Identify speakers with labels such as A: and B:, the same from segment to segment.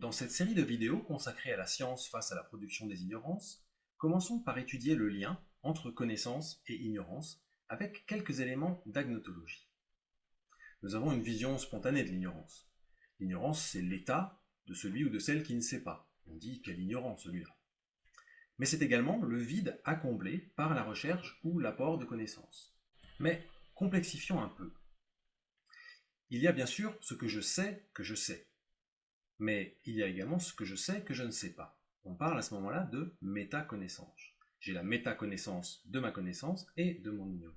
A: Dans cette série de vidéos consacrée à la science face à la production des ignorances, commençons par étudier le lien entre connaissance et ignorance avec quelques éléments d'agnotologie. Nous avons une vision spontanée de l'ignorance. L'ignorance, c'est l'état de celui ou de celle qui ne sait pas. On dit quel ignorant celui-là. Mais c'est également le vide à combler par la recherche ou l'apport de connaissances. Mais complexifions un peu. Il y a bien sûr ce que je sais que je sais. Mais il y a également ce que je sais que je ne sais pas. On parle à ce moment-là de métaconnaissance. J'ai la métaconnaissance de ma connaissance et de mon ignorance.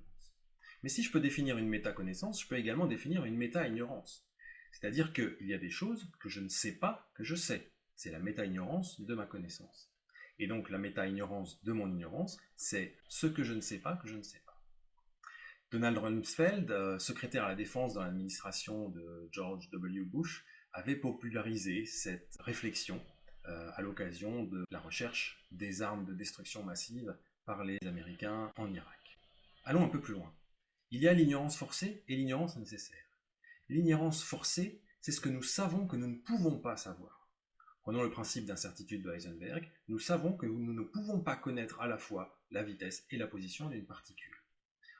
A: Mais si je peux définir une métaconnaissance, je peux également définir une méta-ignorance. C'est-à-dire qu'il y a des choses que je ne sais pas que je sais. C'est la méta-ignorance de ma connaissance. Et donc la méta-ignorance de mon ignorance, c'est ce que je ne sais pas que je ne sais pas. Donald Rumsfeld, euh, secrétaire à la défense dans l'administration de George W. Bush, avait popularisé cette réflexion euh, à l'occasion de la recherche des armes de destruction massive par les Américains en Irak. Allons un peu plus loin. Il y a l'ignorance forcée et l'ignorance nécessaire. L'ignorance forcée, c'est ce que nous savons que nous ne pouvons pas savoir. Prenons le principe d'incertitude de Heisenberg, nous savons que nous ne pouvons pas connaître à la fois la vitesse et la position d'une particule.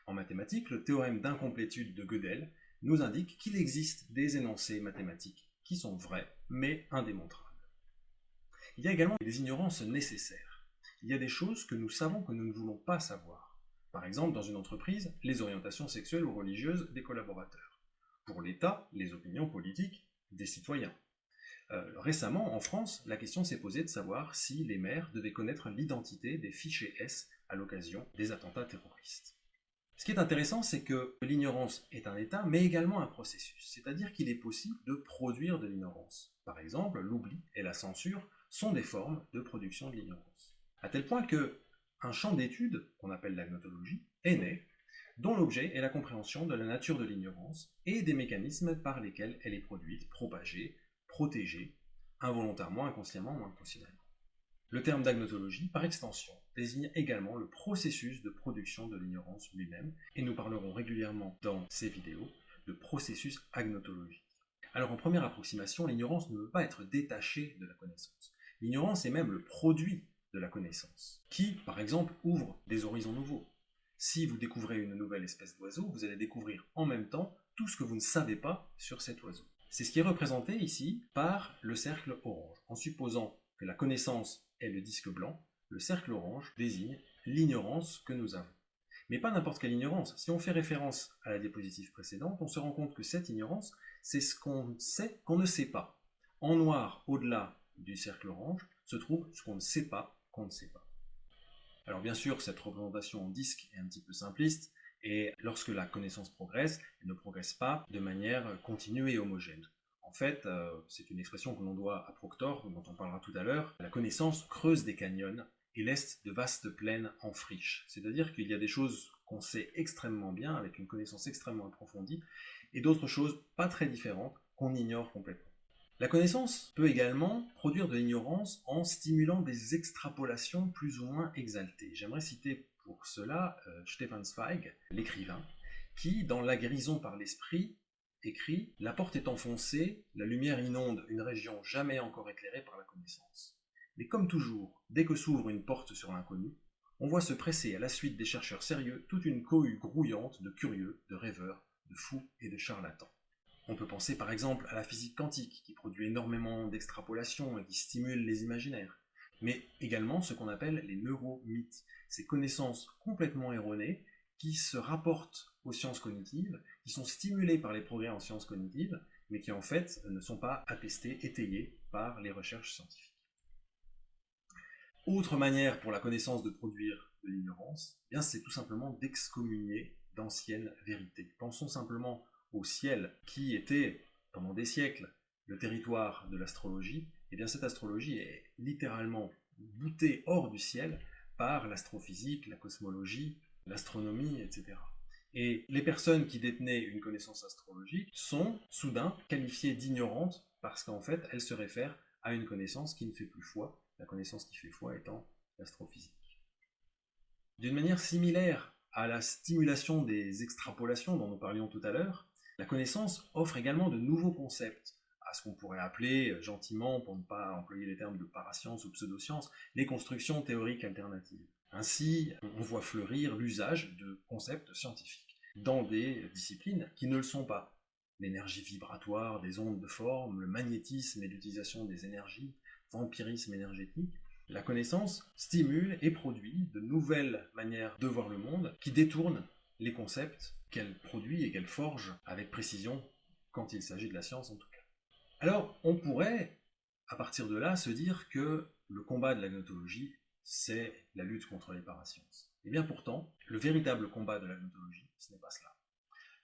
A: En mathématiques, le théorème d'incomplétude de Gödel nous indique qu'il existe des énoncés mathématiques qui sont vrais, mais indémontrables. Il y a également des ignorances nécessaires. Il y a des choses que nous savons que nous ne voulons pas savoir. Par exemple, dans une entreprise, les orientations sexuelles ou religieuses des collaborateurs. Pour l'État, les opinions politiques des citoyens. Euh, récemment, en France, la question s'est posée de savoir si les maires devaient connaître l'identité des fichiers S à l'occasion des attentats terroristes. Ce qui est intéressant, c'est que l'ignorance est un état, mais également un processus, c'est-à-dire qu'il est possible de produire de l'ignorance. Par exemple, l'oubli et la censure sont des formes de production de l'ignorance. À tel point que un champ d'étude, qu'on appelle l'agnotologie, est né, dont l'objet est la compréhension de la nature de l'ignorance et des mécanismes par lesquels elle est produite, propagée, protégée, involontairement, inconsciemment ou inconsciemment. Le terme d'agnotologie, par extension, désigne également le processus de production de l'ignorance lui-même, et nous parlerons régulièrement dans ces vidéos de processus agnotologique. Alors en première approximation, l'ignorance ne veut pas être détachée de la connaissance. L'ignorance est même le produit de la connaissance, qui, par exemple, ouvre des horizons nouveaux. Si vous découvrez une nouvelle espèce d'oiseau, vous allez découvrir en même temps tout ce que vous ne savez pas sur cet oiseau. C'est ce qui est représenté ici par le cercle orange. En supposant que la connaissance le disque blanc, le cercle orange désigne l'ignorance que nous avons. Mais pas n'importe quelle ignorance. Si on fait référence à la diapositive précédente, on se rend compte que cette ignorance, c'est ce qu'on sait qu'on ne sait pas. En noir, au-delà du cercle orange se trouve ce qu'on ne sait pas qu'on ne sait pas. Alors bien sûr, cette représentation en disque est un petit peu simpliste, et lorsque la connaissance progresse, elle ne progresse pas de manière continue et homogène. En fait, euh, c'est une expression que l'on doit à Proctor, dont on parlera tout à l'heure, la connaissance creuse des canyons et laisse de vastes plaines en friche. C'est-à-dire qu'il y a des choses qu'on sait extrêmement bien, avec une connaissance extrêmement approfondie, et d'autres choses pas très différentes qu'on ignore complètement. La connaissance peut également produire de l'ignorance en stimulant des extrapolations plus ou moins exaltées. J'aimerais citer pour cela euh, Stefan Zweig, l'écrivain, qui, dans La guérison par l'esprit, écrit « La porte est enfoncée, la lumière inonde une région jamais encore éclairée par la connaissance. Mais comme toujours, dès que s'ouvre une porte sur l'inconnu, on voit se presser à la suite des chercheurs sérieux toute une cohue grouillante de curieux, de rêveurs, de fous et de charlatans. On peut penser par exemple à la physique quantique, qui produit énormément d'extrapolations et qui stimule les imaginaires, mais également ce qu'on appelle les neuromythes, ces connaissances complètement erronées qui se rapportent aux sciences cognitives, qui sont stimulées par les progrès en sciences cognitives, mais qui en fait ne sont pas attestées, étayées par les recherches scientifiques. Autre manière pour la connaissance de produire de l'ignorance, eh c'est tout simplement d'excommunier d'anciennes vérités. Pensons simplement au ciel, qui était pendant des siècles le territoire de l'astrologie, eh bien cette astrologie est littéralement boutée hors du ciel par l'astrophysique, la cosmologie, l'astronomie, etc. Et les personnes qui détenaient une connaissance astrologique sont soudain qualifiées d'ignorantes parce qu'en fait elles se réfèrent à une connaissance qui ne fait plus foi, la connaissance qui fait foi étant l'astrophysique. D'une manière similaire à la stimulation des extrapolations dont nous parlions tout à l'heure, la connaissance offre également de nouveaux concepts, ce qu'on pourrait appeler, euh, gentiment, pour ne pas employer les termes de parascience ou pseudoscience, les constructions théoriques alternatives. Ainsi, on voit fleurir l'usage de concepts scientifiques dans des disciplines qui ne le sont pas. L'énergie vibratoire des ondes de forme, le magnétisme et l'utilisation des énergies, vampirisme énergétique, la connaissance stimule et produit de nouvelles manières de voir le monde qui détournent les concepts qu'elle produit et qu'elle forge avec précision quand il s'agit de la science en tout cas. Alors, on pourrait, à partir de là, se dire que le combat de la gnotologie, c'est la lutte contre les parasciences. Et eh bien pourtant, le véritable combat de la gnotologie, ce n'est pas cela.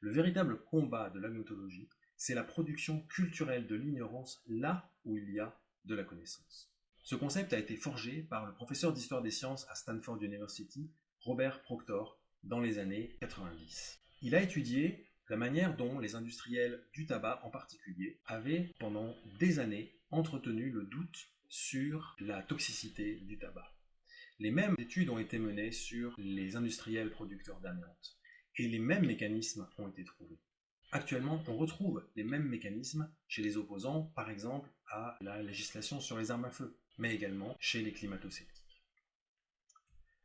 A: Le véritable combat de la gnotologie, c'est la production culturelle de l'ignorance là où il y a de la connaissance. Ce concept a été forgé par le professeur d'histoire des sciences à Stanford University, Robert Proctor, dans les années 90. Il a étudié la manière dont les industriels du tabac en particulier avaient pendant des années entretenu le doute sur la toxicité du tabac. Les mêmes études ont été menées sur les industriels producteurs d'amiante et les mêmes mécanismes ont été trouvés. Actuellement, on retrouve les mêmes mécanismes chez les opposants, par exemple à la législation sur les armes à feu, mais également chez les climato-sceptiques.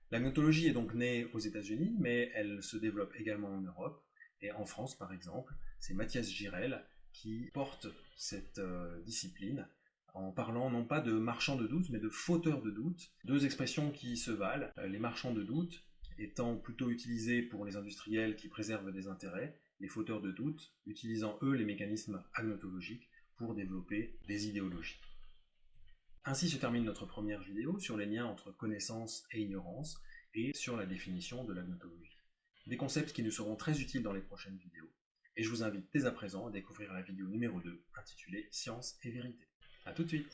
A: La gnotologie est donc née aux États-Unis, mais elle se développe également en Europe, et en France, par exemple, c'est Mathias Girel qui porte cette euh, discipline en parlant non pas de marchands de doute, mais de fauteurs de doute. Deux expressions qui se valent. Euh, les marchands de doute étant plutôt utilisés pour les industriels qui préservent des intérêts, les fauteurs de doute utilisant eux les mécanismes agnotologiques pour développer des idéologies. Ainsi se termine notre première vidéo sur les liens entre connaissance et ignorance et sur la définition de l'agnotologie des concepts qui nous seront très utiles dans les prochaines vidéos. Et je vous invite dès à présent à découvrir la vidéo numéro 2 intitulée Science et vérité. A tout de suite